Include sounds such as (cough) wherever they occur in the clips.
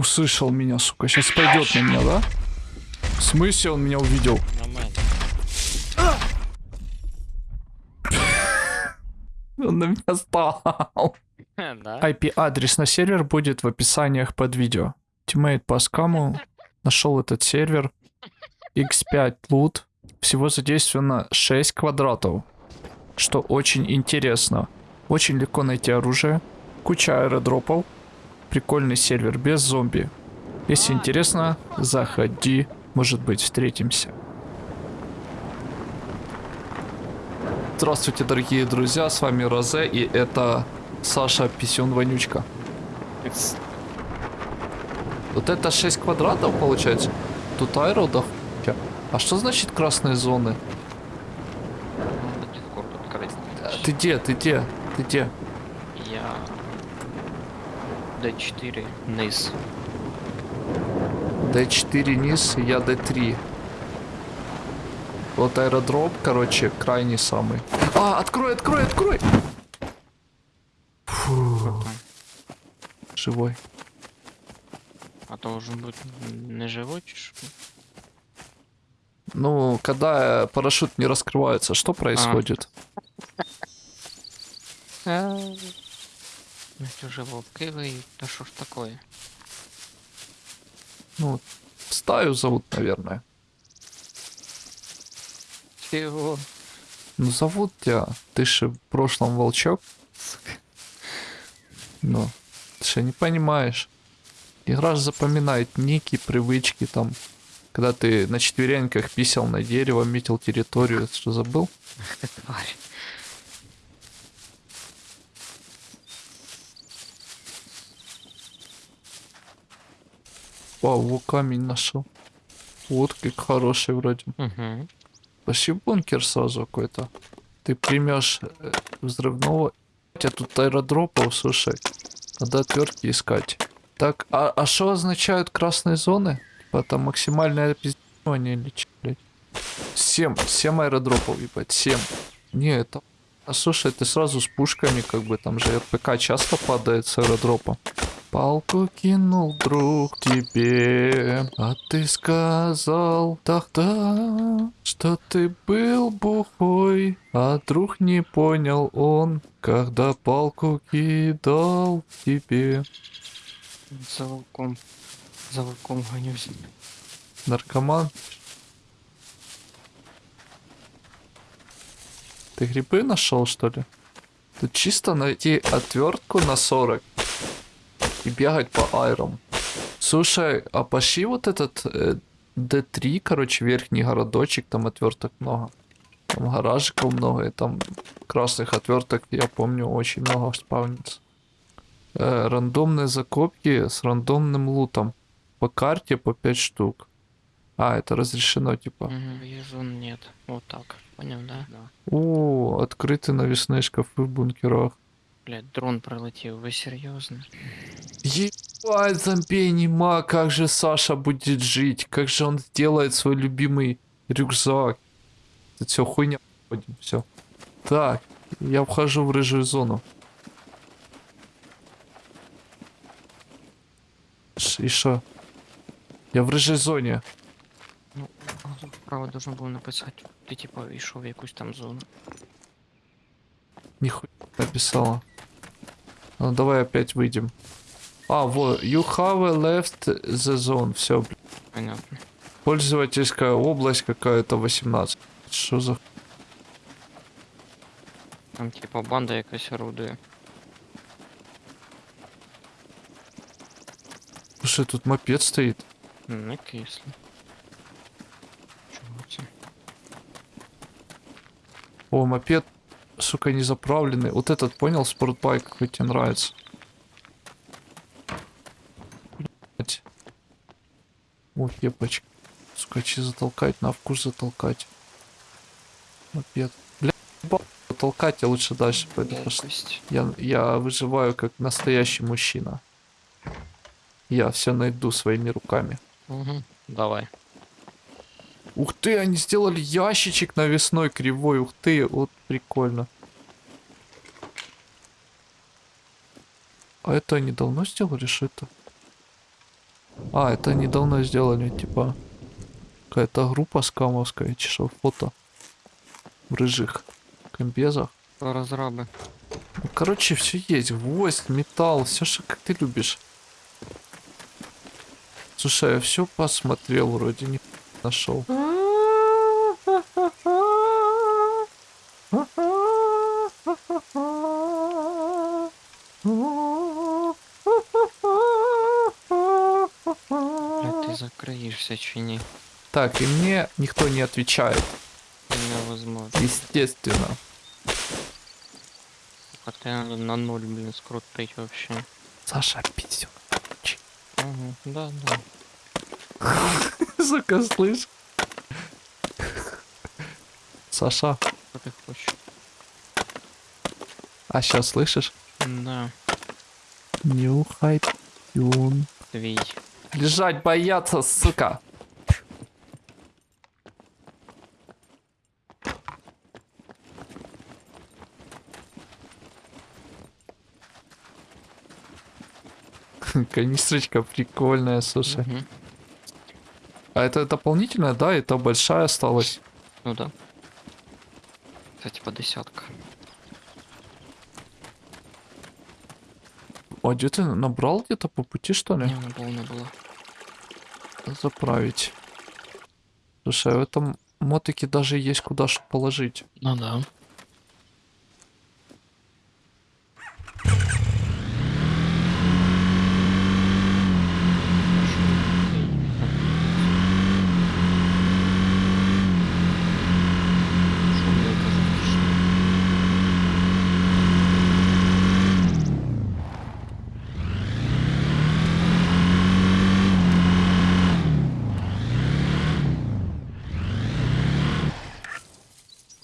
Услышал меня, сука. Сейчас пойдет на меня, да? В смысле он меня увидел? (laughs) Он на меня стал. IP-адрес на сервер будет в описаниях под видео. Тиммейт по скаму нашел этот сервер. X5 лут. Всего задействовано 6 квадратов. Что очень интересно. Очень легко найти оружие. Куча аэродропов. Прикольный сервер без зомби. Если интересно, заходи. Может быть, встретимся. Здравствуйте, дорогие друзья, с вами Розе, и это Саша Писюн Вонючка. Вот это 6 квадратов получается? Тут аэродов. А что значит красные зоны? А Ты где? Ты где? Ты где? Я... D4 низ. D4 низ, я D3. Вот аэродроп, короче, крайний самый. А, открой, открой, открой! Фу, живой. А то должен быть не живой, що? Ну, когда э, парашют не раскрывается, что происходит? Ведь уже волки виють, та що ж такое? Ну, стаю зовут, наверное. Чего? Ну, зовут тебя. Ты же в прошлом волчок. Ну, ты же не понимаешь. Игра же запоминает ники, привычки там. Когда ты на четвереньках писал на дерево, метил территорию, это что забыл? (laughs) Тварь. Вау, камень нашел. Вот как хороший вроде. Угу. Пошли в бункер сразу какой-то. Ты примешь э, взрывного. У тебя тут аэродропов, слушай. Надо отвертки искать. Так, а что означают красные зоны? Типа там максимальное пиздевание или чё, блядь? Семь, семь аэродропов, ебать, семь. Не, это... А слушай, ты сразу с пушками, как бы, там же РПК часто падает с аэродропа. Палку кинул друг тебе, а ты сказал тогда, что ты был бухой, а друг не понял он, когда палку кидал тебе. За волком. За волком гонюсь. Наркоман. Ты грибы нашел, что ли? Тут чисто найти отвертку на 40 и бегать по айрам. Слушай, а пошли вот этот э, D3, короче, верхний городочек, там отверток много. Там гаражиков много, и там красных отверток, я помню, очень много спавнится. Э, рандомные закопки с рандомным лутом. По карте по 5 штук. А, это разрешено, типа. Угу. Нет. Вот так. Понял, да? Да. О, открыты навесные шкафы в бункерах. Блять, дрон пролетів, ви серйозно? Ебать, зомби нема, как же Саша будет жить? Как же он сделает свой любимый рюкзак? Это все хуйня. Все. Так, я вхожу в рыжую зону. И шо? Я в рыжей зоне. Ну, тут вправо должен був написати. Ти типа йшов в якусь там зону. Нихуя написала. Ну давай опять выйдем. А, вот, you have left the zone. Все, Понятно. Пользовательская область какая-то 18. Что за... Там типа банда якась орудує. Слушай, тут мопед стоит. Не кисло. О, мопед, сука, не заправленный. Вот этот, понял, спортбайк, какой тебе нравится. Блять. О, кепочка. Сука, че затолкать, на вкус затолкать. Мопед. Бля, ебал, толкать я лучше дальше пойду. Я, я выживаю как настоящий мужчина. Я все найду своими руками. Угу. Давай. Ух ты, они сделали ящичек навесной кривой. Ух ты, вот прикольно. А это они давно сделали, что это? А, это недавно сделали, типа, какая-то группа скамовская, чешов фото. В рыжих комбезах. Розраби. Ну, короче, все есть. Гвоздь, металл, все, что как ты любишь. Слушай, я все посмотрел, вроде не нашел. закриєшся чи ні? Так, и мне никто не отвечает. Невозможно. Естественно. А ти надо на нуль, блін, скрутить вообще. Саша, пиздюк. Ага, да, да. (laughs) Сука, слышь? Саша, Що ти хочеш? а сейчас слышишь? Да, Нюхай пьюн. твій. Лежать бояться, сука. (laughs) Канистрочка прикольная, слушай. Мгм. А это дополнительная, да? Это большая осталась. Ну да. Це типа десятка. А где ты набрал где-то по пути, что ли? Не не було. Заправить. Слушай, а в этом мотике даже есть куда что положить. Ну да. Що мені казати, що?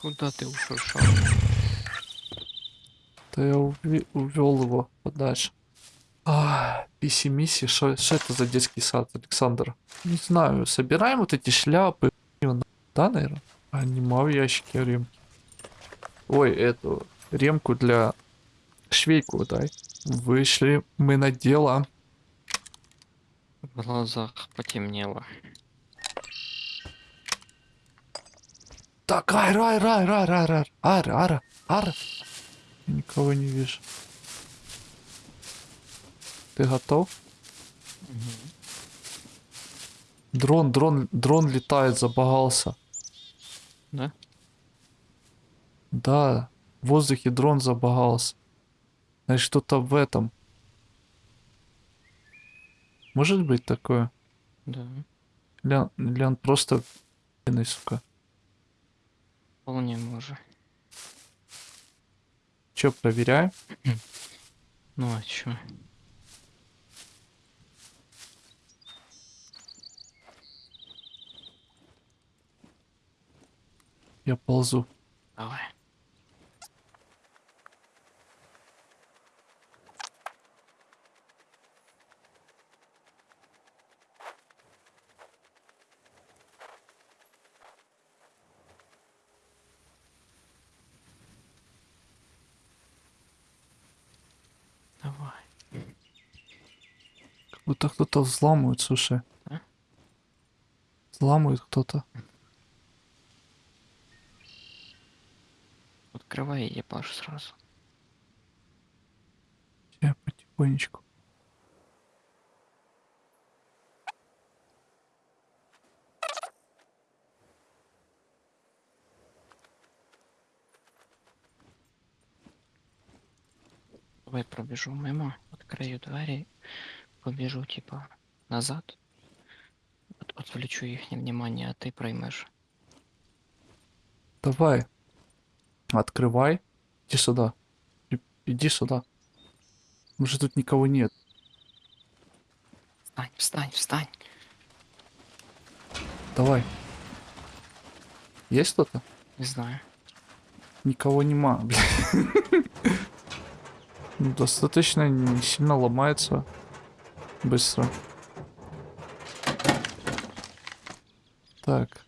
Куда ты ушел? Да я увел его подальше. А, писи-миси, что это за детский сад, Александр? Не знаю, собираем вот эти шляпы. Да, наверное? А, нема в ящике ремки. Ой, эту ремку для швейку дай. Вышли мы на дело. В глазах потемнело. Так, ай, рай, рай, рай, рай, рай, ара, ара, ара. Я Никого не вижу. Ты готов? Дрон, дрон, дрон летает, забагался. Да? Да, в воздухе дрон забагался. Значит, что-то в этом. Может быть такое? Да. Или он просто сука. Вполне може. Че, проверяем? (clears throat) Ну а чё? Я ползу. Давай. Давай. Как будто кто-то взламывает, слушай. А? Взламывает кто-то. Открывай ебаш сразу. Я потихонечку. Давай пробежу мимо, открою двери, побежу типа назад. От- Отвлечу их внимание, а ты проймешь. Давай. Открывай. Иди сюда. И- Иди сюда. Может тут никого нет. Встань, встань, встань. Давай. Есть кто-то? Не знаю. Никого нема, (laughs) бля. Ну, достаточно сильно ломается. Быстро. Так.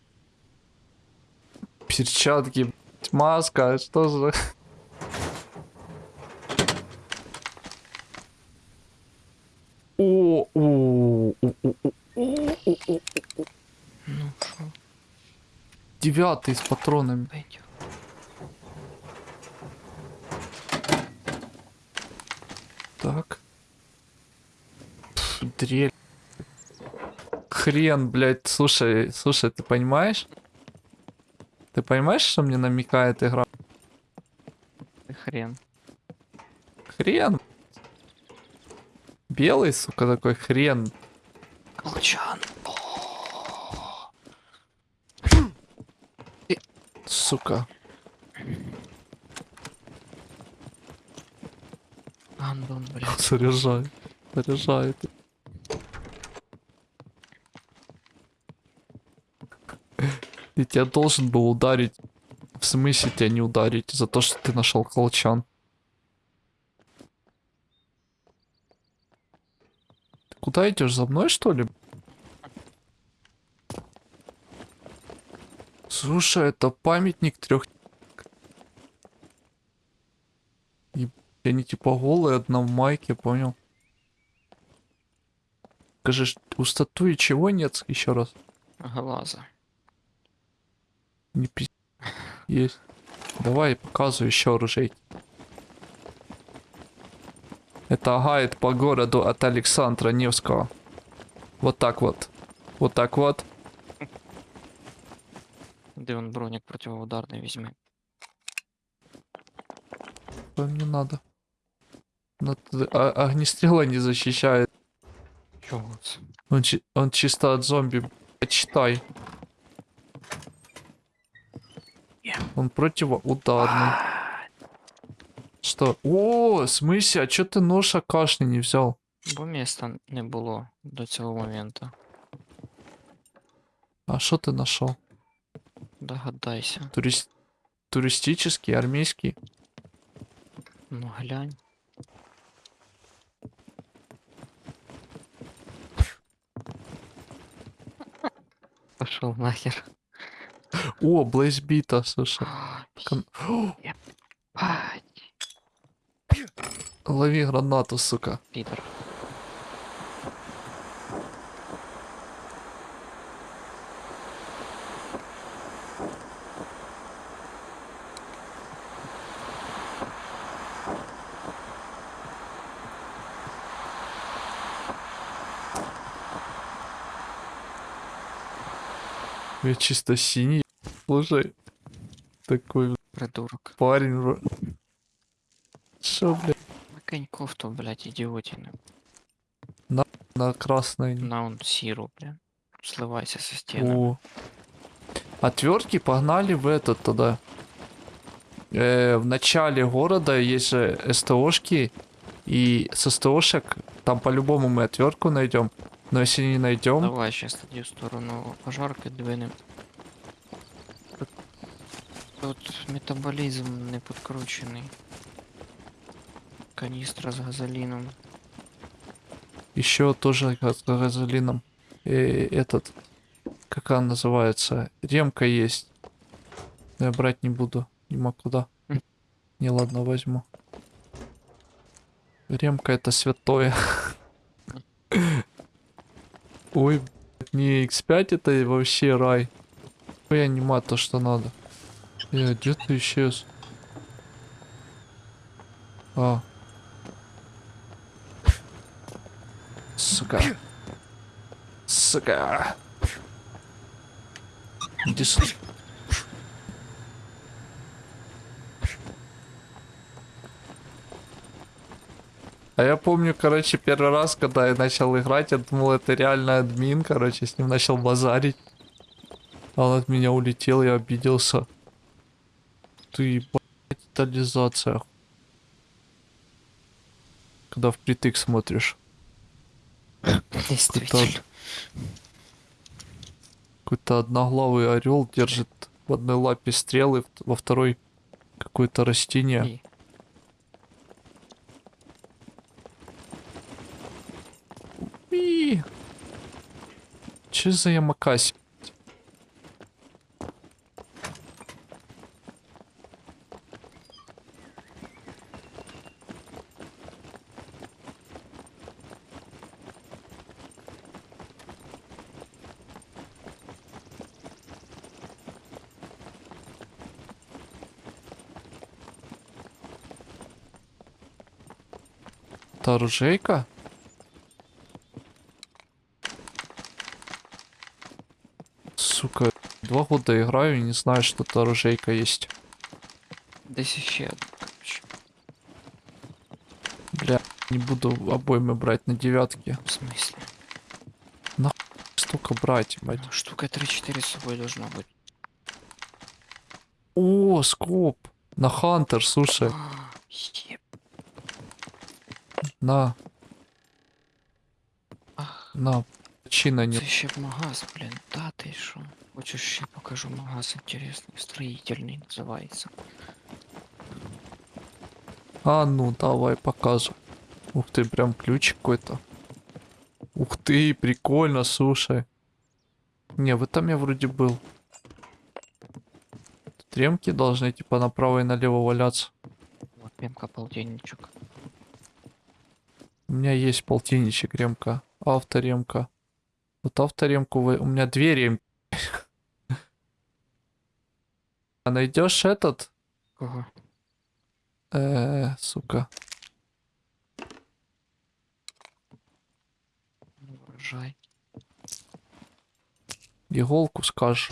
Перчатки, маска, что за... О, о, о, о, о, о, ну, Девятый с патронами. Хрен, блядь. Слушай, слушай, ты понимаешь? Ты понимаешь, что мне намекает игра? Ты хрен. Хрен. Белый, сука, такой хрен. Колчан. Сука. Андон, блядь. Заряжай. Заряжай. Я тебя должен был ударить. В смысле тебя не ударить? За то, что ты нашел колчан. Ты куда идешь? За мной, что ли? Слушай, это памятник трех... И они типа голые, одна в майке, понял? Скажи, у статуи чего нет? Еще раз. Глаза. Не пи... Есть. Давай, показывай еще оружей. Это гайд по городу от Александра Невского. Вот так вот. Вот так вот. Де он броник противоударный візьми. Что не надо. Т- а- огнестрела не защищает. Це? Он, чи- он чисто от зомби. Блядь, Он противоударный. Что? О, смысле, а чё ты нож акашный не взял? Бо міста не було до цього моменту. А что ты нашел? Догадайся. Турист... Туристический, армейский? Ну глянь. Пошел нахер. (laughs) О, Блейзбита, слушай. Кон- Лови гранату, сука. Підер. Я чисто синий. Слушай. Такой Придурок. парень. Шо, блядь, Накинь кофту, блядь, идиотина. на красной. На он сиру, бля. Сливайся со стены. О. Отвертки погнали в этот тогда. Э, в начале города есть же СТОшки. И с СТОшек там по-любому мы отвертку найдем. Но если не найдем, Давай сейчас тоді в сторону пожарки двинем. Тут, тут метаболізм не підкручений. Каністра з газоліном. еще тоже газ- с газолином. Э, этот, как она называется? Ремка есть. Но я брать не буду. Нема куда. М. Не, ладно, возьму. Ремка это святое. Ой, не X5 это вообще рай. Ой, анима то, что надо. Э, где ты исчез? А. Сука. Сука. Иди сюда. А я помню, короче, первый раз, когда я начал играть, я думал, это реально админ, короче, с ним начал базарить. А он от меня улетел, я обиделся. Ты, блядь, детализация. Когда впритык смотришь. Действительно. Какой-то одноглавый орел держит в одной лапе стрелы, во второй какое-то растение. че за ямакась? Та ружейка? Года играю и не знаю, что это оружейка есть. Ще одна, короче. Бля, не буду обоймы брать на девятке. В смысле? Столько брать, мать. Штука 3-4 с собой должна быть. О, скоп. На Хантер, слушай. А. На, Ах, на. Чина це не. ще б магаз, блін. Та ти що? Хочеш ще покажу магаз інтересний, строїтельний називається. А, ну, давай, показывай. Ух ты, прям ключик какой-то. Ух ты, прикольно, слушай. Не, в этом я вроде был. Тут ремки должны типа направо и налево валяться. Вот пемка полтинничок. У меня есть полтинничек ремка. Авторемка. Вот авторемку вы... У меня две ремки. (laughs) А найдешь этот? Кого? Э, сука. Вважай. Иголку скажешь.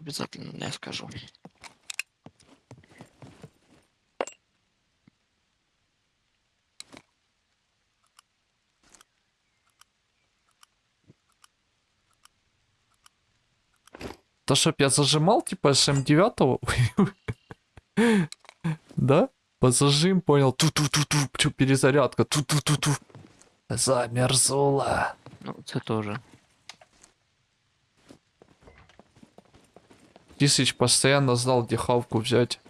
Обязательно не скажу. То, чтоб я зажимал, типа, СМ9? Да? По зажим, понял. Ту-ту-ту-ту. Перезарядка. Ту-ту-ту-ту. Замерзула. Ну, це тоже. Тисыч постоянно знал, где хавку взять.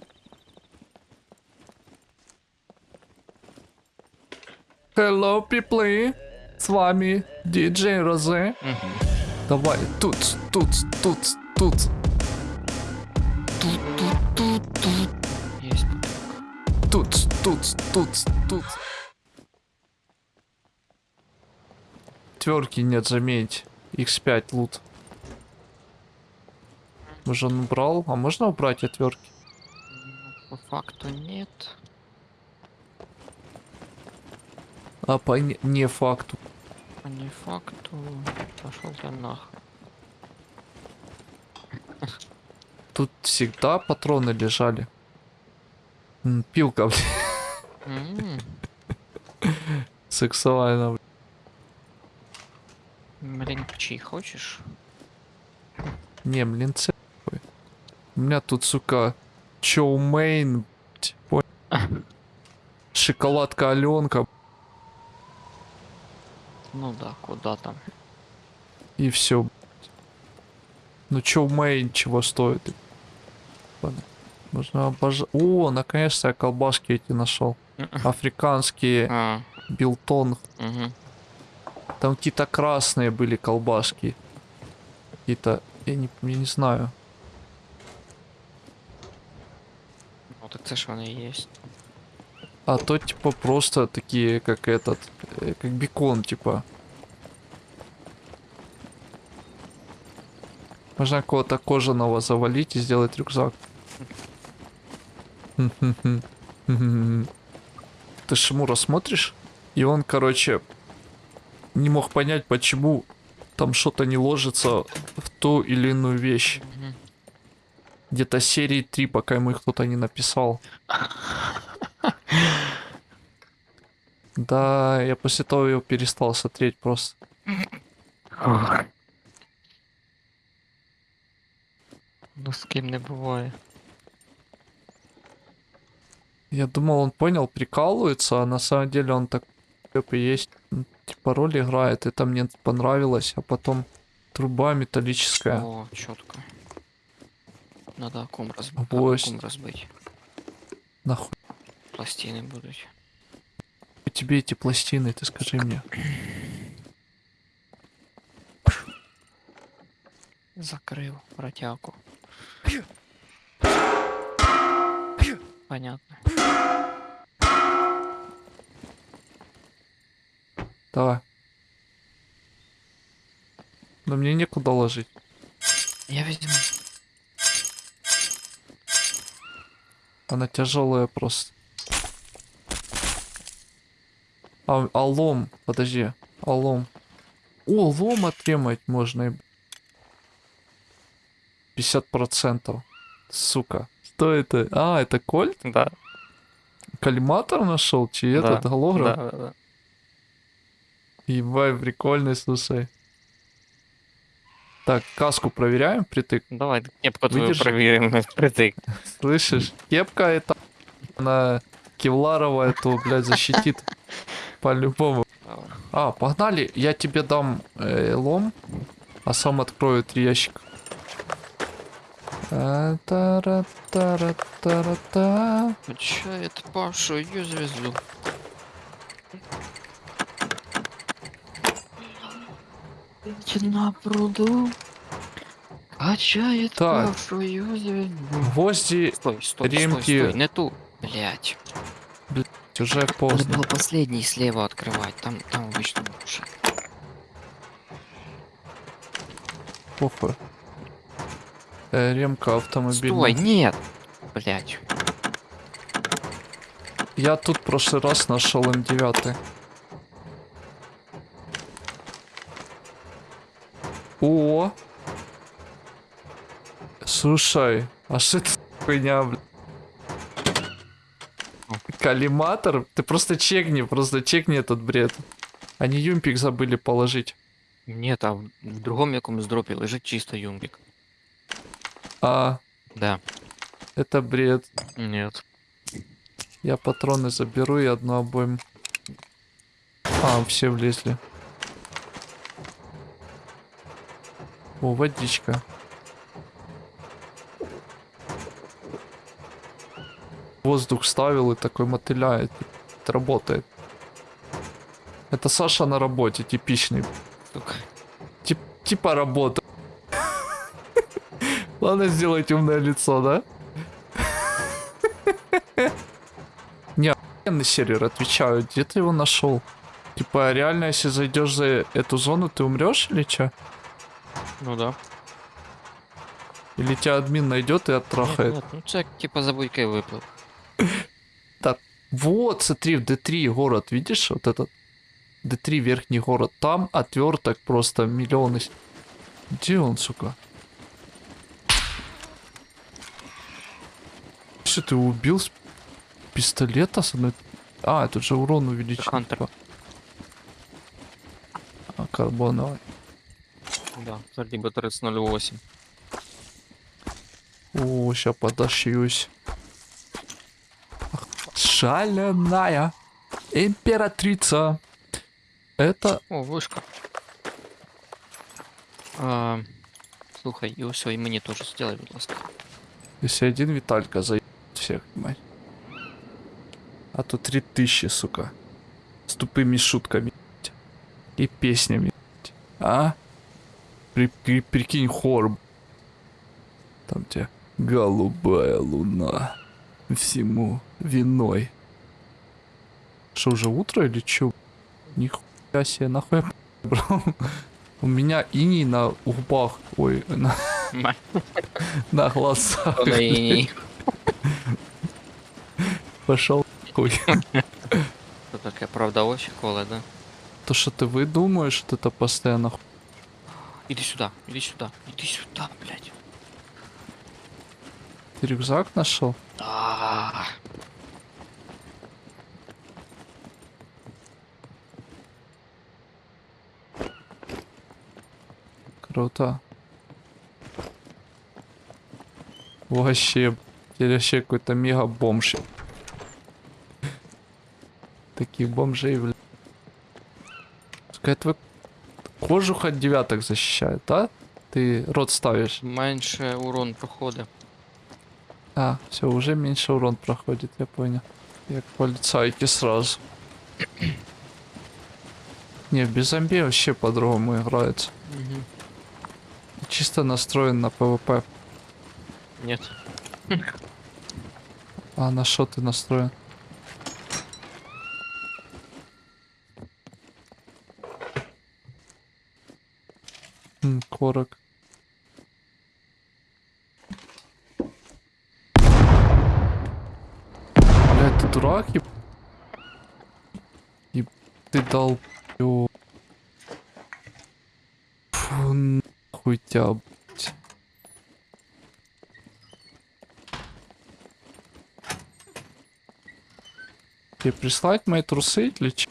Hello, people. С вами диджей Розе. Угу. Давай, тут, тут, тут, тут. Тут, тут, тут, тут. Есть бутылка. Тут, тут, тут, тут. Тверки нет, заметь. X5 лут. Уже он убрал. А можно убрать отвертки? По факту нет. А по не, не факту. По не факту. Пошел ты нах. Тут всегда патроны лежали. М, Пилка, блин, М, сексуально. блин. Блин, чай хочешь? Не, блин, ц- ой. У меня тут, сука, чоумейн, блядь, понял? Шоколадка Аленка Ну да, куда там? и все. Ну чоумейн чего стоит? Ладно. Можно обожать. О, наконец-то я колбаски эти нашел. Африканские А, билтон. угу. Там какие-то красные были колбаски. Какие-то, я не, я не знаю. Ну так це ж і є. А то типа просто такие, как этот, э, как бекон, типа. Можно кого-то кожаного завалить и сделать рюкзак. Ты Шмура смотришь? И он, короче, не мог понять, почему там что-то не ложится в ту или иную вещь. Где-то серии 3, пока ему их кто-то не написал. Да, я после того его перестал смотреть просто. Ну з ким не буває. Я думал, он понял, прикалывается, а на самом деле он так типа есть, м, типа роль играет, это мне понравилось, а потом труба металлическая. О, чітко. Надо акум розбити. Ось. Акум розбити. Нахуй Пластини будуть. тебе эти пластины, ты скажи мне. Закрив протяку. Понятно. Давай. Но мне некуда ложить. Я візьму. Она тяжелая просто. А, а лом, подожди, а лом. О, лом отремать можно. И- 50%. Сука. Что это? А, это кольт? Да. Коллиматор нашел? Чи да, этот голограф? Да, да, да. Ебай, прикольный, слушай. Так, каску проверяем, притык. Давай кепку твою проверим (laughs) впритык. Слышишь? Кепка это на кевларовая, то, блядь, защитит. По-любому. А, погнали, я тебе дам э, лом, а сам открою три ящика. А, тара-тара-тара-та. Качает Пашу ее звезду. На пруду качает Так. Пашу ее звезду. Гвозди Стой, стой, Ремки. стой, стой, не ту. Блять. уже Надо поздно. было последний слева открывать, там, там обычно лучше. Похуй. Э, ремка автомобильная. Стой, нет! Блять. Я тут в прошлый раз нашел М9. О! Слушай, а что это хуйня, бля? Коллиматор? Ты просто чекни, просто чекни этот бред. Они юмпик забыли положить. Нет, а в другом якомусь дропі лежить чисто юмбик. А, Да. это бред. Нет. Я патроны заберу и одну обойму. А, все влезли. О, водичка. Воздух ставил и такой мотыляет. Это работает. Это Саша на работе, типичный. Тип, типа работа. Ладно сделать умное лицо, да? Не, охуенный сервер, отвечаю, где ты его нашел? Типа, реально, если зайдешь за эту зону, ты умрешь или что? Ну да. Или тебя админ найдет и Нет, оттрахает? нет, ну це типа за буйкой виплив. Вот, смотри, в D3 город, видишь, вот этот D3 верхний город, там отверток просто миллионы. Где он, сука? Что ты его убил с пистолета с одной... А, тут же урон увеличен. Хантер. типа. А, карбоновый. Да, твердий батарець 08. О, сейчас подошьюсь. Ах, Шаленая императрица. Это О, вишка. А, слухай, і ось і мені теж сделай, будь ласка. Если один Виталька за всех, мать. А то три тысячи, сука. С тупыми шутками. И песнями. А? При, при- прикинь, хор. Там тебе голубая луна. Всему виной. Что, уже утро или чё? Нихуя себе, нахуй я брал. У меня иней на губах. Ой, на, на глазах. Ні. Пошел хуй. Це таке, правда, очі коле, да? То, что ты выдумаешь, что это постоянно ху- Іди сюди, іди сюди, іди сюди, блядь. Ты рюкзак нашел? А, Круто. Вообще, теперь вообще какой-то мега бомж. Таких бомжей, бля. Пускай твой кожух от девяток защищает, да? Ты рот ставишь. менше урон проходить. А, все, уже меньше урон проходит, я понял. Як полицайки сразу. (clears throat) Не, без зомби вообще по-другому играется. Угу. Чисто настроен на PvP. Нет. А на что ты настроен? Корок. Блядь, ты дурак, еб... Еб... ты дал... Фу, нахуй тебя, блядь. Тебе прислать мои трусы или че?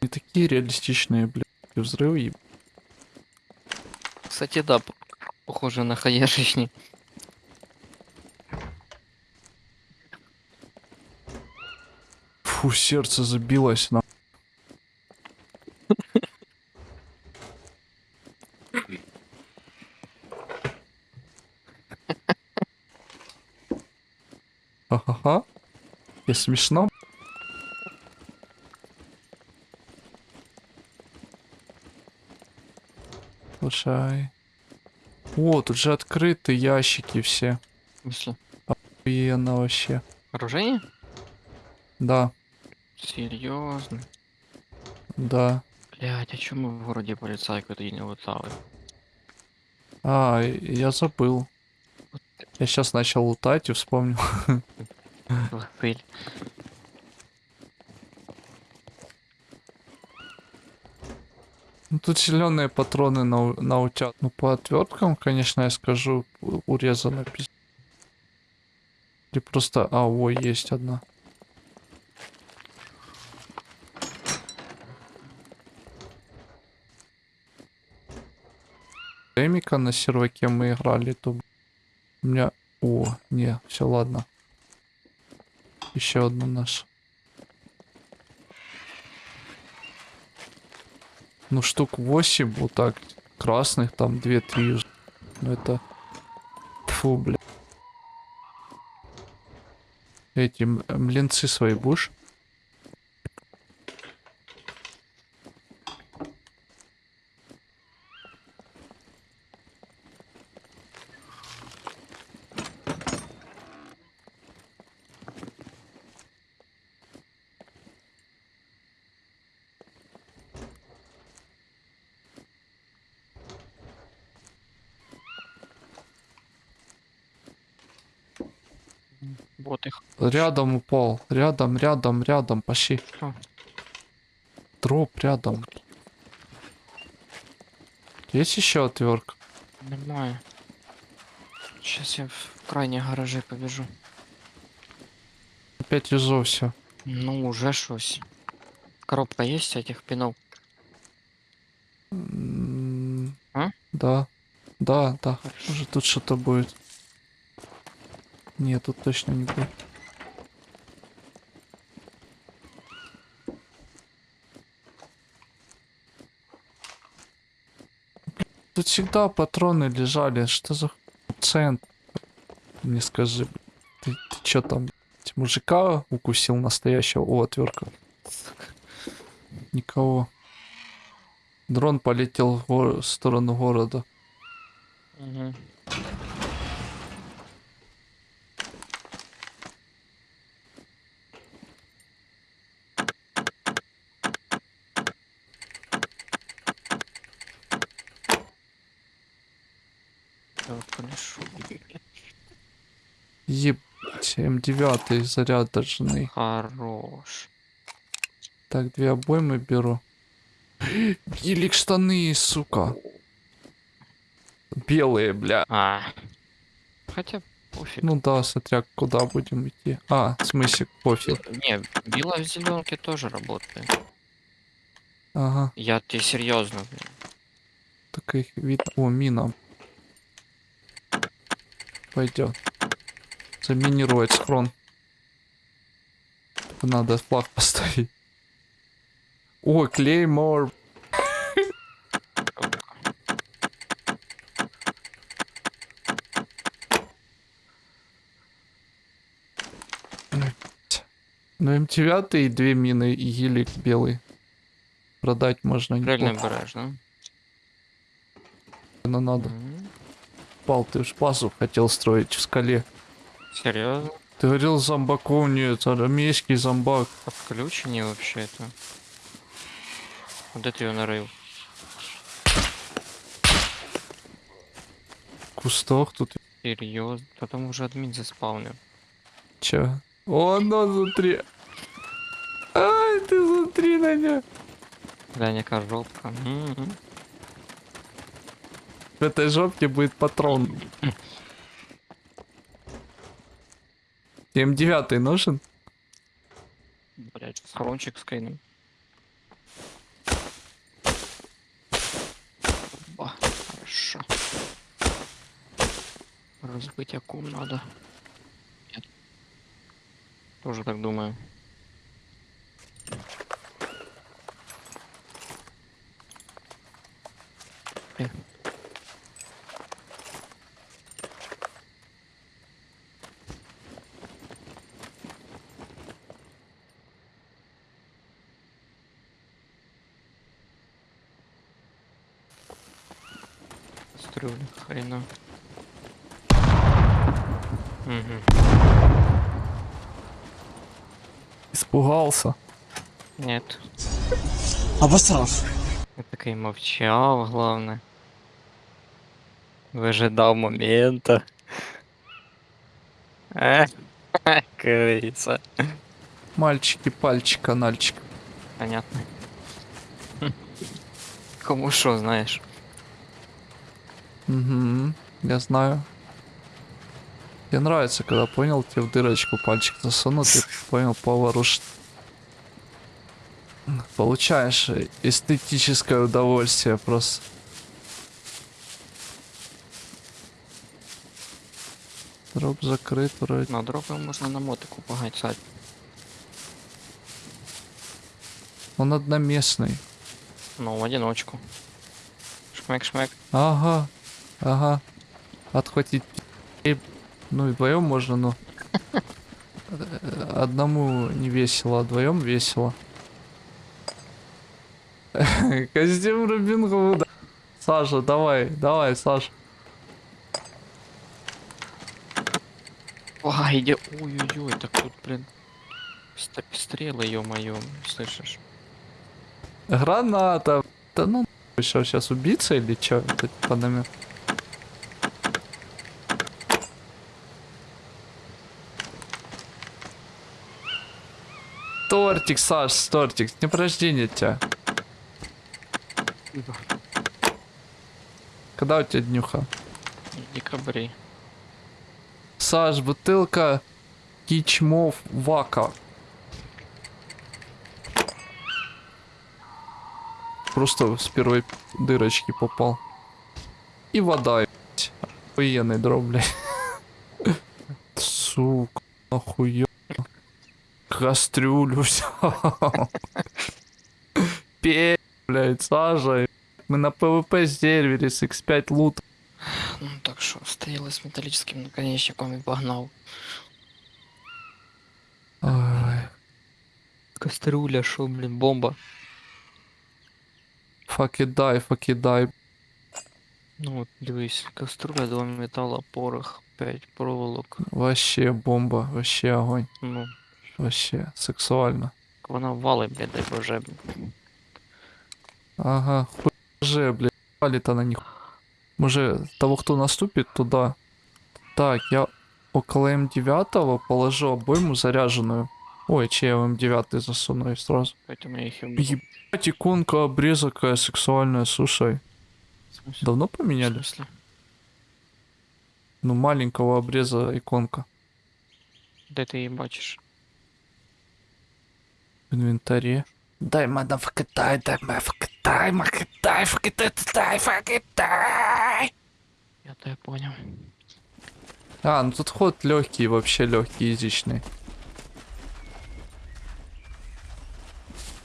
Не такие реалистичные, блядь, взрывы, еб- Кстати, да, похоже на хаешечник. Фу, сердце забилось на. И смешно. Слушай. О, тут же открыты ящики все. В смысле? Охуенно вообще. Оружие? Да, Серьезно? да. Блять, а чё мы в городе полицайку тоді не лутали? А, я забыл. Я сейчас начал лутать и вспомнил. (laughs) Василь. Ну, тут зеленые патроны на, у- на утят. Ну, по отверткам, конечно, я скажу, урезано пиз- Или просто... А, ой, есть одна. Эмика на серваке мы играли, то... У меня... О, не, все, ладно. Еще одна наша. Ну, штук 8 вот так. Красных там 2-3. Ну, это... Фу, бля. Эти млинцы свои будешь? Вот их. Рядом упал. Рядом, рядом, рядом. Пошли. Что? Дроп рядом. Есть еще отвертка? Нормально. Сейчас я в крайние гаражи побежу. Опять везу все. Ну, уже щось. Коробка есть этих пинов? А? Да. Да, да. Хорошо. Может тут что-то будет. Нет, тут точно не будет. Тут всегда патроны лежали. Что за цент? Не скажи. Ты, ты чё там? Мужика укусил настоящего. О, отвертка. Никого. Дрон полетел в сторону города. Угу. Полишу. Ебать, М9 заряд должны. Хорош. Так, две обоймы беру. Елик штаны, сука. Белые, бля. А. Хотя пофиг. Ну да, смотря куда будем идти. А, в смысле, пофиг. Не, бело в зеленке тоже работает. Ага, Я тебе серьезно. блин. так их видно. О, мина. Пойдет. Заминировать схрон. Надо флаг поставить. О, клеймор. Ну, М9 и две мины и гелик белый. Продать можно Правильно да? но надо. М, Пал, ты ж базу хотел строить в скале. Серьезно? Ты говорил зомбаков нет, армейский зомбак. Подключение вообще-то. Де ти його нарив? В кустах тут. Серйозно? Та там уже адмін заспавнив. Че? О, ну внутри. Ай, ты смотри на нее. Глянь, яка жопка. М-м. В этой жопке будет патрон. (laughs) М9 нужен? Блять, схорончик скинем. Ба, хорошо. Разбить акум надо. Нет. Тоже так думаю. Стрелы, хрена. Угу. Испугался. Нет. Обосрав. Я такий мовчав, главное. Выжидал момента. Э, крыса. Мальчики, пальчик, канальчик. Понятно. Хм. Кому что, знаешь? Угу, я знаю. Мне нравится, когда понял, тебе в дырочку пальчик засунут, и (laughs) понял, поворушит. Получаешь эстетическое удовольствие просто. Дроп закрыт вроде. На дропы можно на мотику погать Он одноместный. Ну, в одиночку. Шмек-шмек. Ага, ага. Отхватить. Ну и вдвоем можно, но (laughs) одному не весело, а вдвоем весело. (laughs) Костюм Робин Гуда. Саша, давай, давай, Саша. А, иди. Ой-ой-ой, так тут, блин. ст- Стрелы, ё-моё, слышишь? Граната. Да ну что, сейчас убийца или что? По намек. Тортик, Саш, тортик, с днем рождения тебя. Когда у тебя днюха? В декабре. Саш, бутылка кичмов вака. Просто с первой дырочки попал. И вода. Охуенный дроп, блядь. (laughs) Сука, охуенно. Кастрюлю взял. Пей, блядь, Саша. Мы на ПВП сервере с X5 лут. Ну так что, стрелы с металлическим наконечником и погнал. Ой, Кастрюля, шо, блин, бомба. fuck it die, fuck it die. Ну от дивись, каструля, два металла, порох, 5 проволок. Вообще бомба, вообще огонь. Ну, Вообще сексуально. вона валить, блядь, дай боже. блін. Ага, хуй же, блядь, валит она них. Може, того, кто наступит туда. Так, я около М9 положу обойму заряженную. Ой, че я в М9 засуну и сразу. Поэтому я їх і беру. Ебать, иконка обреза какая сексуальная, слушай. В смысле? Давно В поменяли? смысле? Ну, маленького обреза иконка. Де ти її бачиш? В инвентаре. Дай мада в Китай, дай ма в Китай, ма Китай, в Китай, Китай, в Китай. Я тебе поняв. А, ну тут ход легкий, вообще легкий, изичный.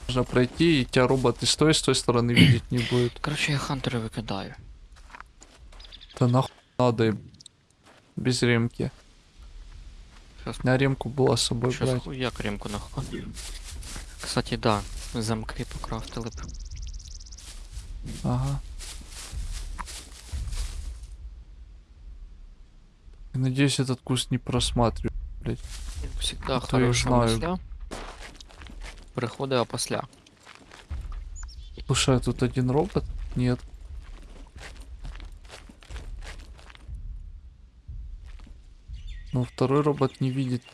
Можно пройти, и тебя робот и с той, с той стороны видеть не будет. Короче, я хантера викидаю. Да нахуй надо. Без ремки. Щас, На ремку было с собой щас брать. хуяк ремку нахуй. Кстати, да, замки покрафтили б. Ага. Я Надеюсь, этот куст не просматриваю. Всегда то я хорошо знаю. масля. Приходить опосля. Слушай, а тут один робот? Нет. Ну, второй робот не видит.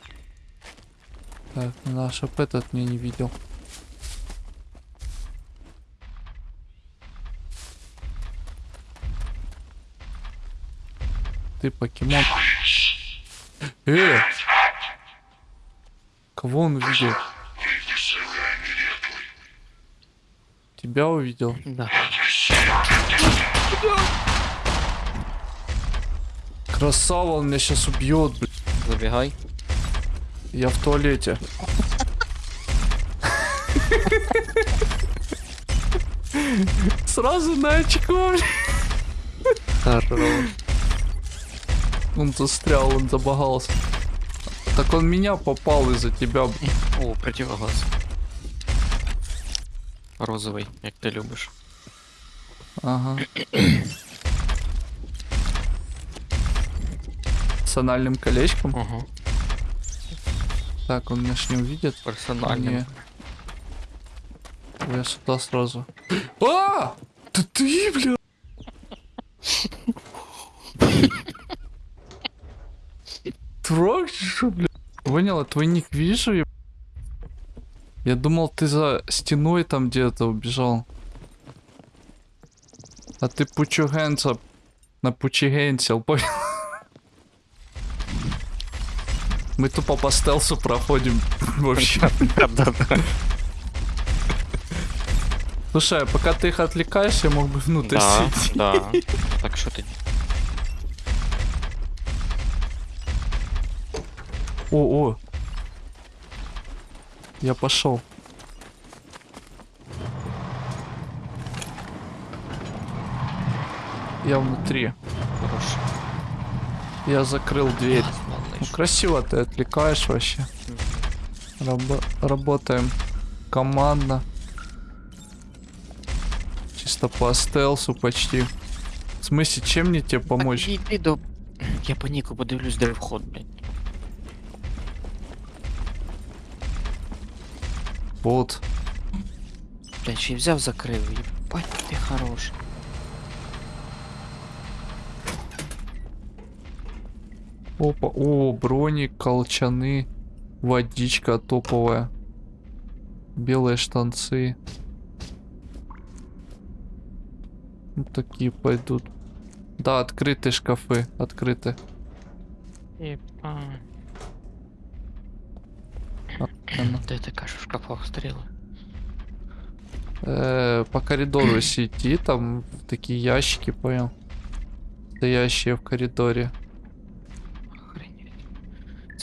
Так, надо, чтоб этот меня не видел. Ты покемон. Э! Кого он увидел? Тебя увидел? Да. Красава, он меня сейчас убьет, блин. Забігай. Я в туалете. Сразу на очко. Хорош. Он застрял, он забагался. Так он меня попал из-за тебя. О, противогаз. Розовий, як ти любиш. Ага. (clears throat) С анальным колечком. Ага. Так, он меня ж не увидит. Персональним. Не. Я сюда сразу. А! Да ты, бля! Трог, что, бля? Поняла, твой ник вижу. я- Я думал, ты за стеной там где-то убежал. А ты пучугенца на пучигенсил, понял? Мы тупо по стелсу проходим (laughs) вообще. Слушай, а пока ты их отвлекаешь, я мог бы внутрь Да, сидеть. да. (laughs) Так що тоді? О, о. Я пошел. Я внутри. Хорош. Я закрыл дверь. Газ, Ну, малыш. красиво ты отвлекаешь вообще. Рабо- работаем командно. Чисто по стелсу почти. В смысле, чем мне тебе помочь? Так, іди до... Я по Ніку подивлюсь, де вход, блядь. Вот. Блядь, ще й взяв, закрив. Єбать, ти Опа, о, броник, колчаны, водичка топовая, белые штанцы. Вот такие пойдут. Да, открыты шкафы, открыты. Она. Де ти кажеш, в шкафах стріли? Э, по коридору идти, там такие ящики, понял? Стоящие в коридоре.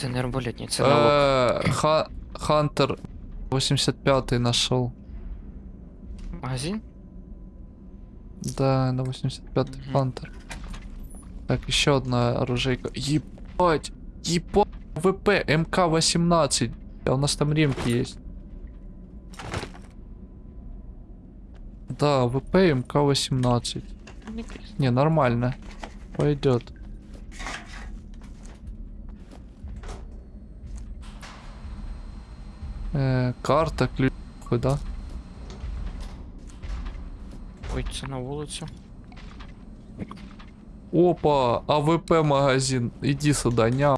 Охренеть. Це не арбалетні, це налог. Э, Ха- Хантер 85 нашел. Магазин? Да, на 85 Мгм. Хантер. Так, еще одна оружейка. Ебать! Ебать! ВП МК-18. А у нас там ремки есть. Да, ВП МК-18. Не пізно. Не, нормально. Пойдет. Э, карта, ключ, да? Ой, це на вулицю. Опа, АВП магазин. Иди сюда, ня.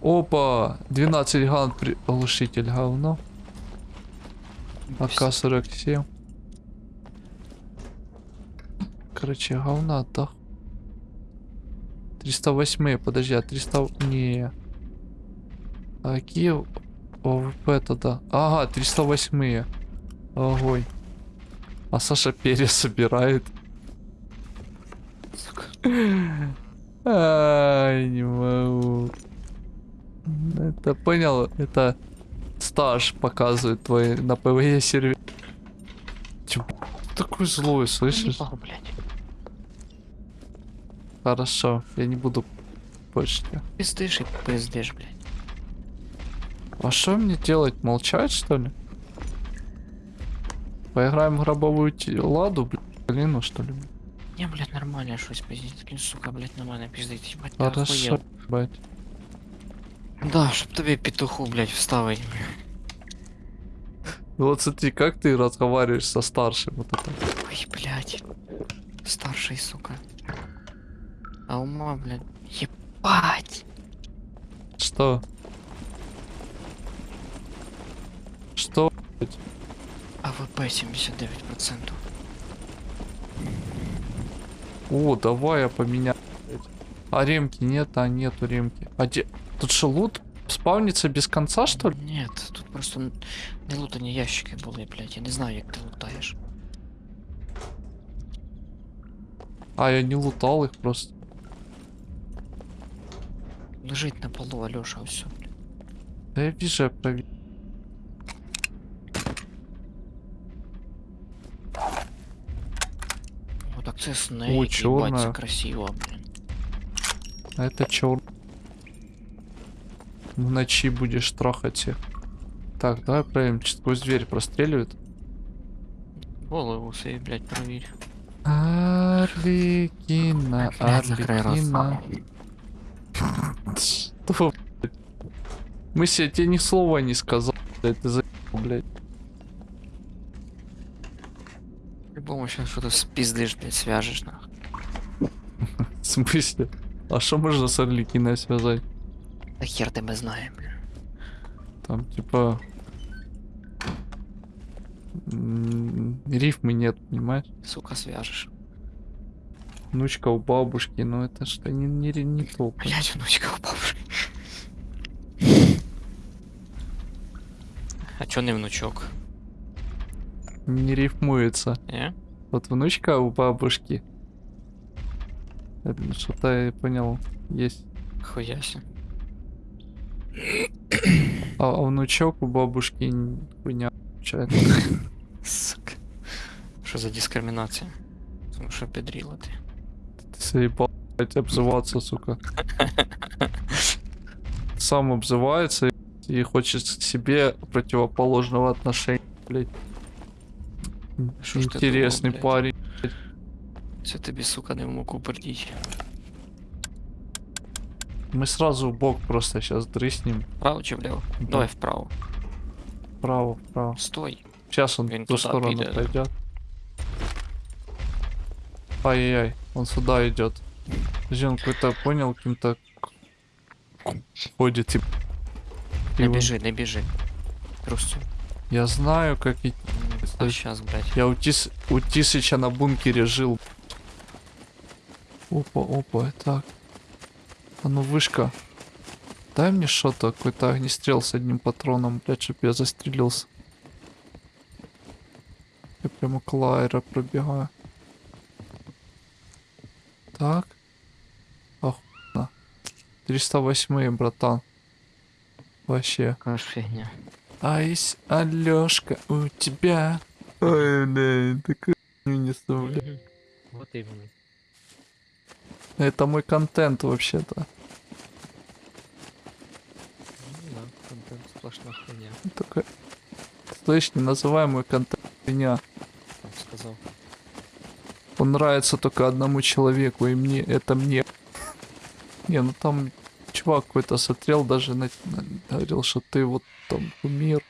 Опа, 12 ган при... глушитель говно. АК-47. Короче, говна, да. 308, подожди, а 300... Не. А какие ОВП тогда? Ага, 308. Огонь. А Саша перья собирает. Сука. Ай, не могу. Это понял, это стаж показывает твой на ПВЕ сервере. Чё, такой злой, слышишь? Ебал. Хорошо, я не буду больше. Пиздиш і пиздиш, блядь. А что мне делать? Молчать, что ли? Поиграем в гробовую те- ладу, блин, ну что ли? Не, блядь, нормально щось пиздить. Він, сука, блядь, на мене пиздить. Ебать, ти Хорошо, охуєл. бать. Да, щоб тобі петуху, блядь, вставить. Ну Вот смотри, как ты разговариваешь со старшим вот это. Ой, блядь. Старший, сука. А ума, блядь. Ебать. Что? Что? AWP 79%. О, давай я поменяю. А ремки нет, а нету ремки. А где? Тут что, лут спавнится без конца, что ли? Нет, тут просто не лутані ящики були, блядь. Я не знаю, як ти лутаєш. А, я не лутал их просто. Лежить на полу, Альоша, все. Да я вижу, я проверю. О, так це снейк, їбать, це чорна. красиво, блін. А это чё? В ночи будешь трахать их. Так, давай проверим, чи сквозь дверь простреливает. Голову собі, блядь, провір. Арлекина, Блядь, закрой рот. Арлекина. Что, блядь? Мысли, я тебе ни слова не сказал, блядь, ты По-любому сейчас что-то спиздишь, блядь, свяжешь, нахуй. (laughs) В смысле? А что можно с Арлекиной связать? Да хер тебе знає, блядь. Там, типа... Рифмы нет, понимаешь? Сука, свяжешь. Внучка у бабушки, но это что не, не, не то. Блядь, внучка у бабушки. А чё не внучок? Не рифмуется. Не? Вот внучка у бабушки. Это Что-то я понял. Есть. Хуяся. А, а внучок у бабушки н- хуйня получается. (laughs) Сука. Що за дискримінація? Тому що підріла ти. Ты заебал, блядь, обзываться, сука. Сам обзывается и хочет к себе противоположного отношения, блядь. Что ж ты Интересный думал, блядь? парень. Це тобі, сука, не в муку пердіть. Мы сразу в бок просто сейчас дрыснем. Вправо чи вліво? Да. Давай вправо. Вправо, вправо. Стой. Сейчас он Блин, в ту туда сторону пидет. пойдет. Ай-яй-яй, он сюда идет. Подожди, он какой-то понял, каким-то ходит и... Не и он- біжи, не біжи. Трусцю. Я знаю, как идти. А Стой. щас, блядь. Я у, Тис... у Тисыча на бункере жил. Опа, опа, так. А ну вышка. Дай мне что-то, какой-то огнестрел с одним патроном, блядь, чтоб я застрелился. Я прямо к лайра пробегаю. Так. Охуенно. 308 братан. Вообще. Ж фігня. Айс, Алёшка, у тебя. Ой, блядь, такую несу, блядь. Вот іменно. Это мой контент вообще-то. Да, контент сплошна хуйня. Такой... Слышь, не называй мой контент меня. Там сказав. Он нравится только одному человеку, и мне, это мне. (laughs) Не, ну там чувак какой-то смотрел, даже на, на- говорил, что ты вот там кумир.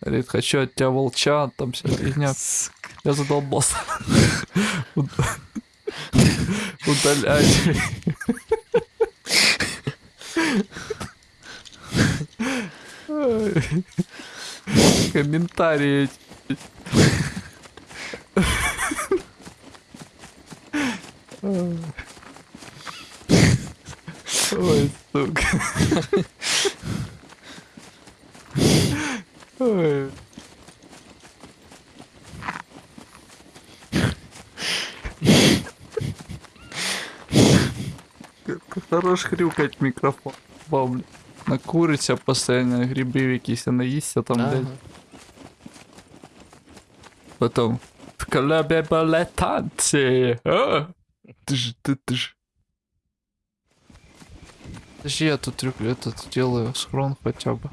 Говорит, хочу от тебя волча, там вся фигня. (laughs) Я задолбался. (laughs) Уд- Удалять. (laughs) Комментарии эти. Ой, сука. Ой. Хорош хрюкать микрофон. Бабля. Накуриться постоянно, грибы якісь наїсться там, блядь. Потом. В колебе балет танцы. А? Ты ж, ты, ты ж. Подожди, я тут трюк этот делаю схрон хотя бы.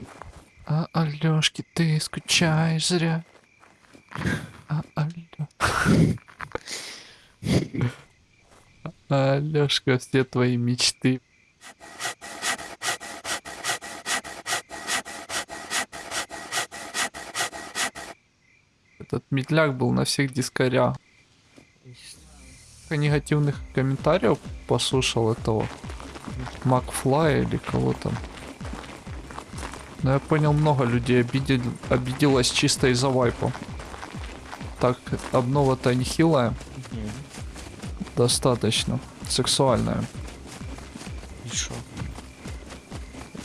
А, Алёшки, ты скучаешь зря. А, Алё... (laughs) Алёшка, все твои мечты. Этот медляк был на всех. Сколько негативных комментариев послушал этого Макфлая или кого там. Но я понял, много людей обидел, обиделось чисто из-за вайпа. Так, обнова-то нехилая, достаточно. Сексуальная. І що?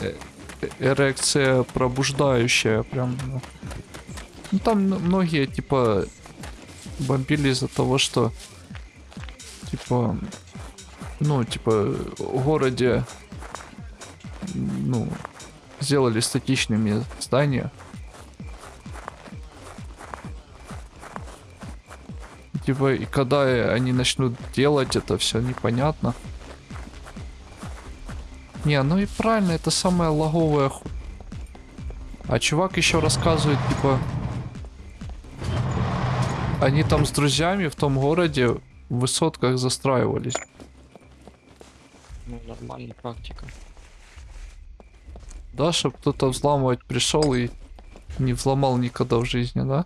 Э- эрекция пробуждающая, прям. Ну, Ну, там многие, типа, бомбили из-за того, что, типа, ну, типа, в городе, ну, сделали статичными здания. Типа, и когда они начнут делать это все непонятно. Не, ну и правильно, это самая лаговая. А чувак еще рассказывает, типа... Они там с друзьями в том городе в высотках застраивались. Ну, нормальна практика. Да, чтобы кто-то взламывать пришел и не взломал никогда в жизни, да?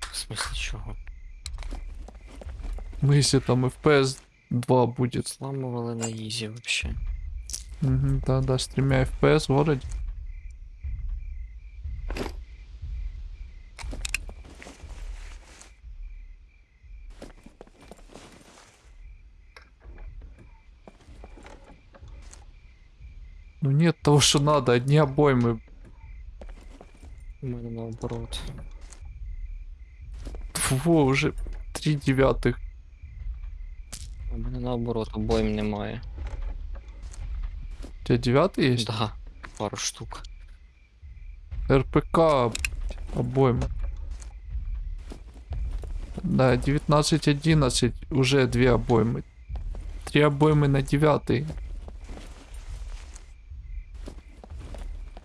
В смысле чого? Ну, если там FPS 2 будет. Зламували на ізі вообще. Мгм, да-да, с тремя FPS в Ну нет того, что надо, одни обоймы. Мене наоборот. Во, уже три девятых. У мене наоборот, обоїм немає. У тебя девятый есть? Да, пару штук. РПК обоймы. Да, 19-11 уже две обоймы. Три обоймы на девятый.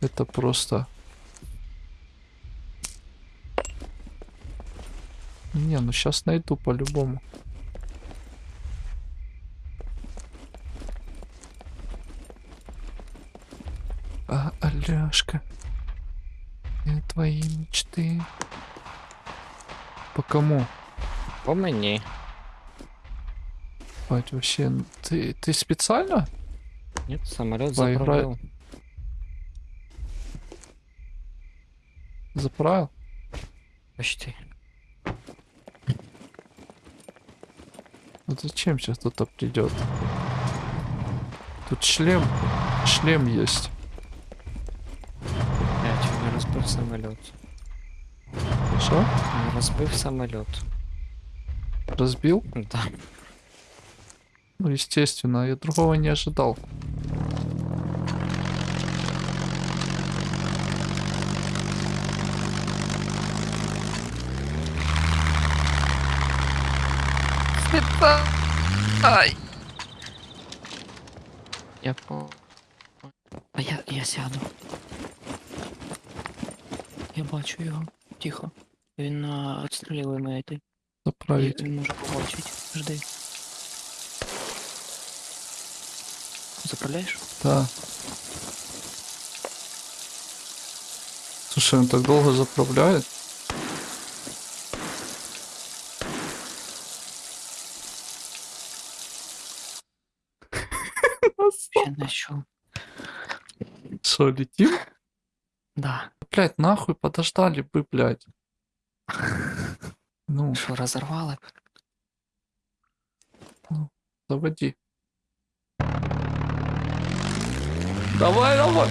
Это просто... Не, ну сейчас найду по-любому. А, Аляшка. Э, Твои мечты. По кому? По мені. Бать, вообще, н- ты, ты специально? Ні, самоліт Поіграй- заправив. Заправил? Почти. Вот зачем сейчас кто-то придет? Тут шлем, шлем есть. Я чуть не розбив самоліт. Что? Не розбив самоліт. Разбил? Да. Ну, естественно, я другого не ожидал. Я по. А я, я сяду. Я бачу його. Тихо. Він а, відстрілює мене йти. Заправить. Він може побачити. Жди. Заправляєш? Да. Слушай, он так долго заправляет. Що. Что, летим? Да. Блять, нахуй подождали бы, блядь. Ну, (laughs) Що, розорвали? заводи. Давай, давай.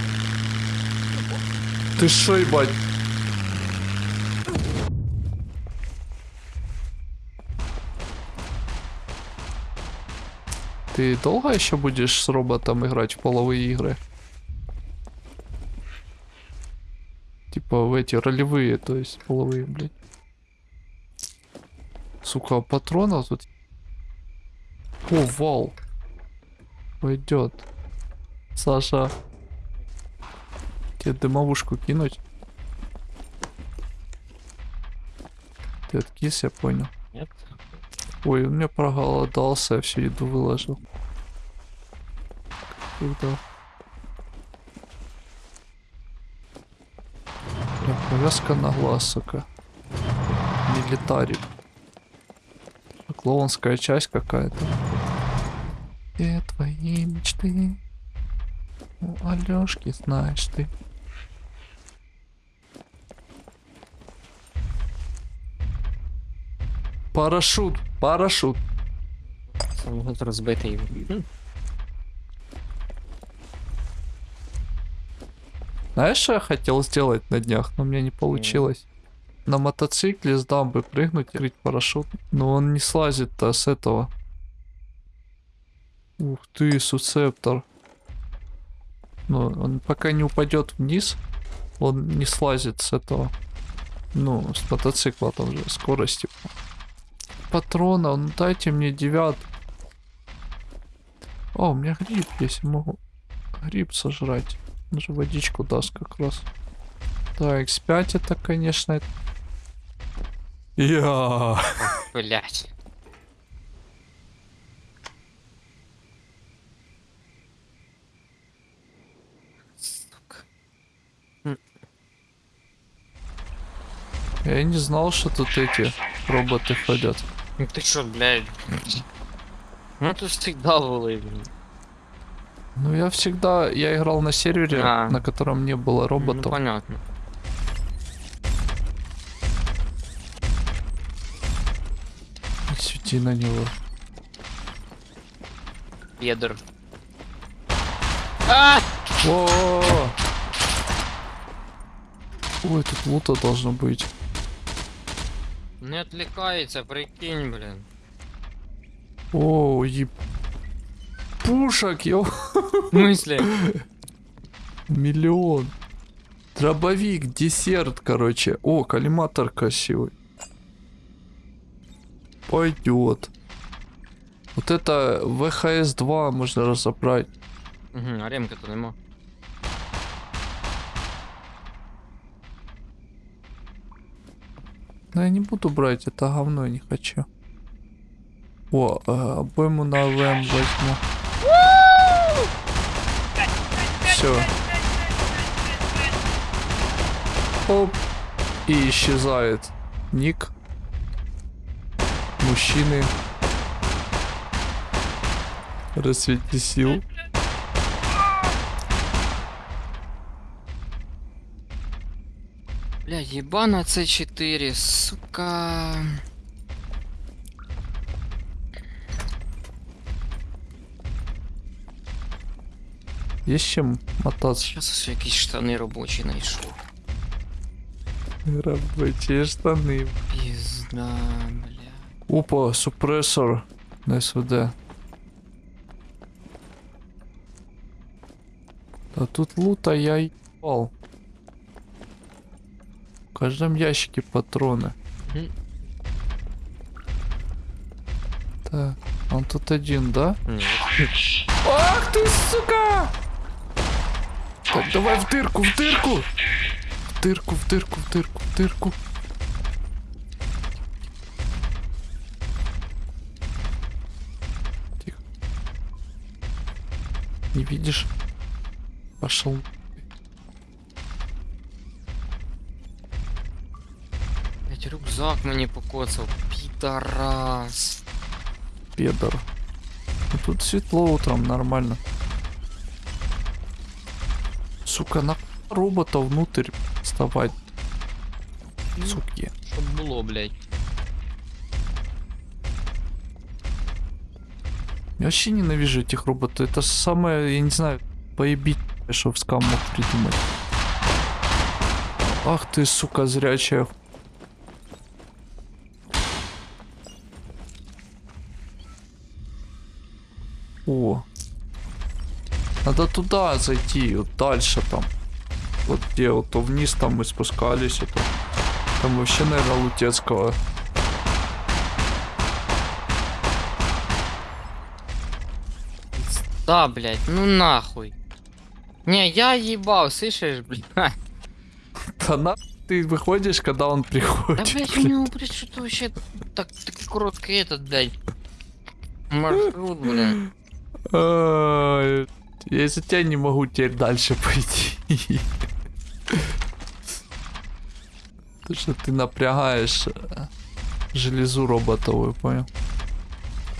Ты шо, ебать? Ты долго еще будешь с роботом играть в половые игры? Типа в эти ролевые, то есть половые, блядь. Сука, патронов тут о, вал. Пойдет. Саша. Тебе дымовушку кинуть? Ты откис, я понял. Нет? Ой, он меня проголодался, я всю еду выложил. Куда? Бля, повязка на глаз, сука. Милитарик. Клоунская часть какая-то. Где твои мечты? Ну, Алёшки, знаешь ты. Парашют, парашют. Самоліт розбитий. Хм. Знаешь, что я хотел сделать на днях, но у меня не получилось? На мотоцикле с дамбы прыгнуть и открыть парашют. Но он не слазит-то с этого. Ух ты, суцептор. Ну, он пока не упадет вниз, он не слазит с этого. Ну, с мотоцикла там же скорости. Патрона, ну дайте мне девят. О, у меня гриб есть, могу гриб сожрать. Он же водичку даст как раз. Да, X5 это, конечно... Я. Блять. Сука. Я не знал, что тут эти роботы ходят. Ну ты чё, блядь? Ну тут всегда блін. Ну я всегда, я играл на сервере, А. на котором не было Ну роботов. понятно. Не свети на него. Педер. А! О! Ой, тут лута должно быть. Не отвлекается, прикинь, блин. О, еб... Пушек, ё... В смысле? Миллион. Дробовик, десерт, короче. О, коллиматор красивый. Пойдет. Вот это ВХС-2 можно разобрать. Угу, а ремки-то нема. Но я не буду брать, это говно, я не хочу. О, э, обойму на АВМ возьму. Все. Оп. И исчезает ник. Мужчины. Рассвети сил. Бля, ебана С4, сука. Есть чем мотаться? Сейчас ось якісь штани робочі знайшов. Рабочие штаны. Пізда, бля. Опа, супрессор на СВД. А тут лута я ебал. В каждом ящике патроны. Так, он тут один, да? Ні, Ах ты, сука! Так, давай в дырку, в дырку! В дырку, в дырку, в дырку, в дырку. Тихо. Не видишь? Пошел. Рюкзак мені покоцав. Підарас. Педор. Ну, тут светло утром, нормально. Сука, на робота внутрь вставать. Суки. Щоб було, блядь. Я вообще ненавижу этих роботов. Это самое, я не знаю, поебить, что в скам мог придумать. Ах ты, сука, зрячая. О. Надо туда зайти, вот дальше там. Вот где вот то вниз там мы спускались, это. Там вообще, наверное, Лутецкого. Да, блядь, ну нахуй. Не, я ебал, слышишь, (laughs) блядь. Да на ты выходишь, когда он Да, приходит. блядь, у него, блядь, что-то вообще так, такой короткий этот, блядь. Маршрут, блядь. Я из-за тебя не могу теперь дальше пойти. То, что ты напрягаешь э, железу роботовую, понял?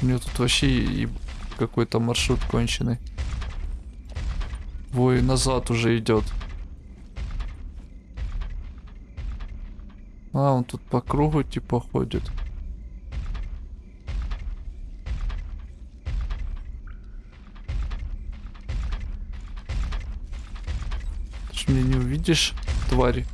У него тут вообще какой-то маршрут конченый. Вой, назад уже идет. А, он тут по кругу типа ходит. Ж меня не увидишь, твари.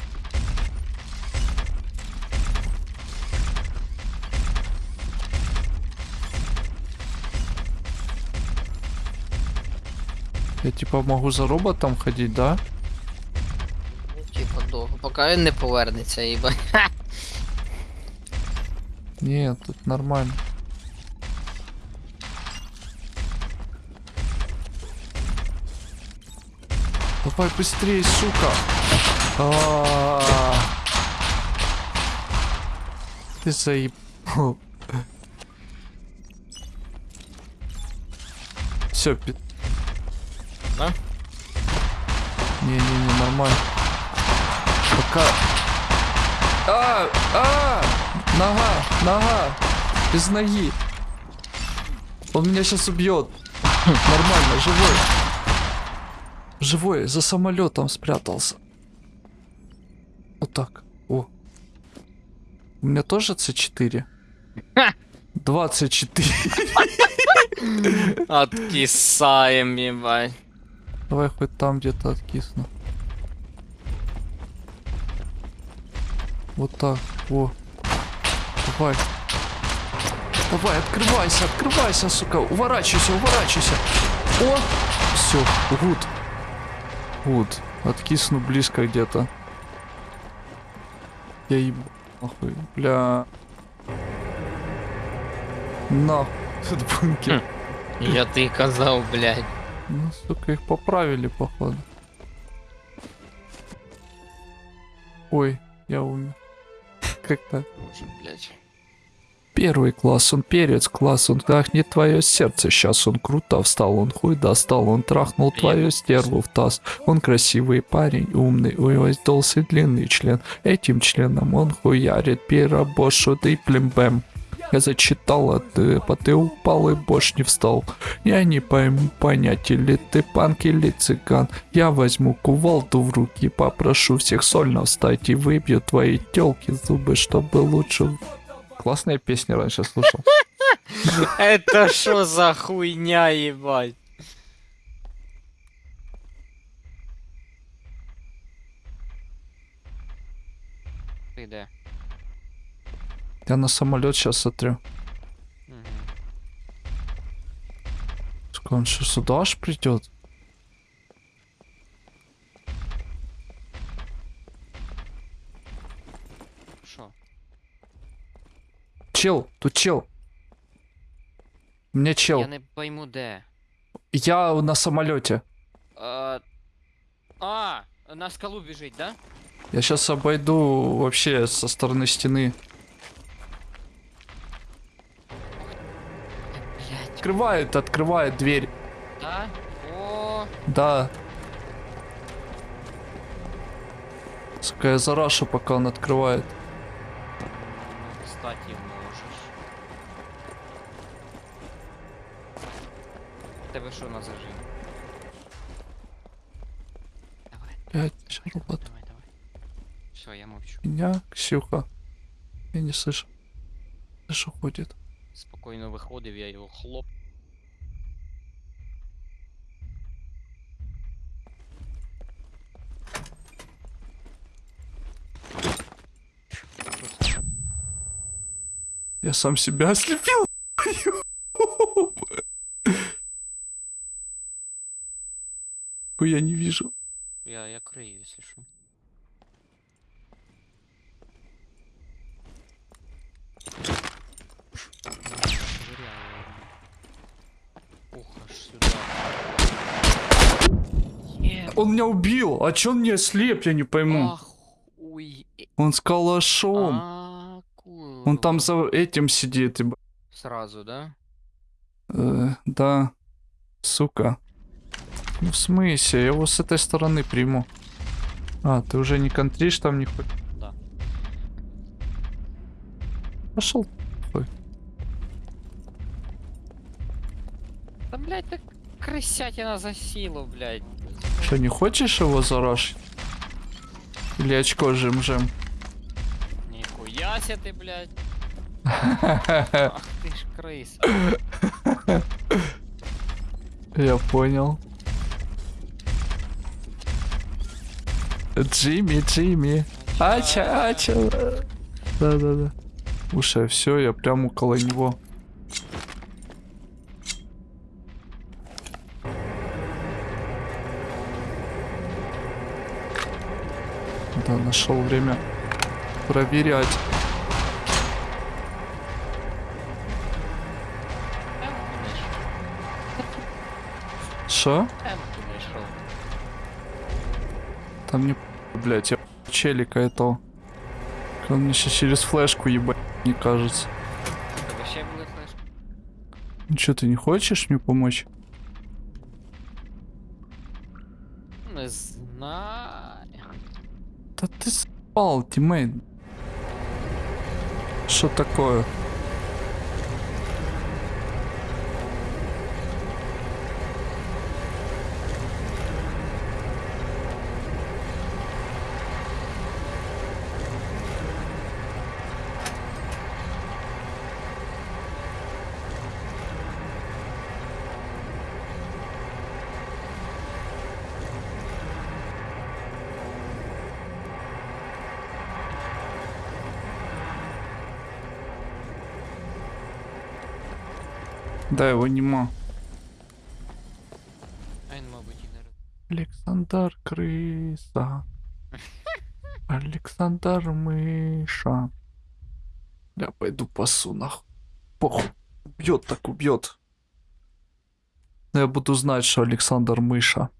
Я типа могу за роботом ходить, да? Ну, типа довго, поки він не повернеться, їба. (laughs) Нет, тут нормально. Давай быстрее, сука. А-а-а. Ты заебал. Все, пи... Да? Не-не-не, нормально. Пока... А, а, нога, нога, без ноги. Он меня сейчас убьет. Нормально, живой. Живой, за самолетом спрятался. Вот так. О. У меня тоже С4? Ха! 24. Откисаєм, їбать. Давай хоть там где-то откисну. Вот так. О. Давай. Давай, открывайся, открывайся, сука. Уворачивайся, уворачивайся. О! Все, гуд. Гуд. Откисну близко где-то. Я ебу. Нахуй. Бля. Нахуй. (laughs) Этот бункер. Я ти казав, блядь. Ну, сука, их поправили, походу. Ой, я умер. Как так? Боже, блядь. Первый класс, он перец класс, он трахнет твое сердце. Сейчас он круто встал, он хуй достал, он трахнул твою стерву в таз. Он красивый парень, умный, у него сдался длинный член. Этим членом он хуярит пиробошу и плембэм. Я зачитал, а ты, а ты упал и больше не встал. Я не пойму понять, или ты панк, или цыган. Я возьму кувалду в руки, попрошу всех сольно встать и выбью твои телки зубы, чтобы лучше... Классная песня раньше слушал. (laughs) Это що за хуйня, їбать? Ти де? Я на самолет сейчас сотрю. Мгм. Сука, Он что, сюда аж придет? Що? Чел, тут чел. У чел. Я не пойму де. Я на самолете. А, а, на скалу біжить, да? Я сейчас обойду вообще со стороны стены. Блять. Открывает, открывает дверь. Да? О, Да. Сука, я зарашу, пока он открывает. ну, кстати, можеш. Тебе що на зажим? Давай, Блять, сейчас робот. давай, давай. Все, я мовчу. Меня, Ксюха. Я не слышу. Слышу, ходит. Спокійно виходив, я його хлоп. Я сам себя ослепил. (laughs) Я не вижу. Я, я що. Швыряю его. Ух, аж сюда. Он меня убил. А чё он не ослеп, я не пойму. Он с калашом. А, Он там за этим сидит. еб- Сразу, да? Э, да. Сука. Ну в смысле? Я его с этой стороны приму. А, ты уже не контришь там не хоть? Да. Пошел. Да, блядь, так крысятина за силу, блядь. Что, не хочешь его зарашить? Или очко жим-жим? Нихуя себе ты, блядь. (laughs) Ах ты ж крыса. Я понял. Джимми, Джимми. Ача, ача. Да-да-да. Слушай, все, я прям около него. Да, нашел время проверять. Что? Там не... Блять, я челика этого. Он мне сейчас через флешку ебать, не кажется. Это вообще было флеш. Ну что, ты не хочешь мне помочь? Не знаю. Да ты спал, тиммейт. Что такое? Да, его нема. Александр крыса. (laughs) Александр мыша. Я пойду пасу нахуй. Похуй. Убьет так убьет. Я буду знать, что Александр мыша.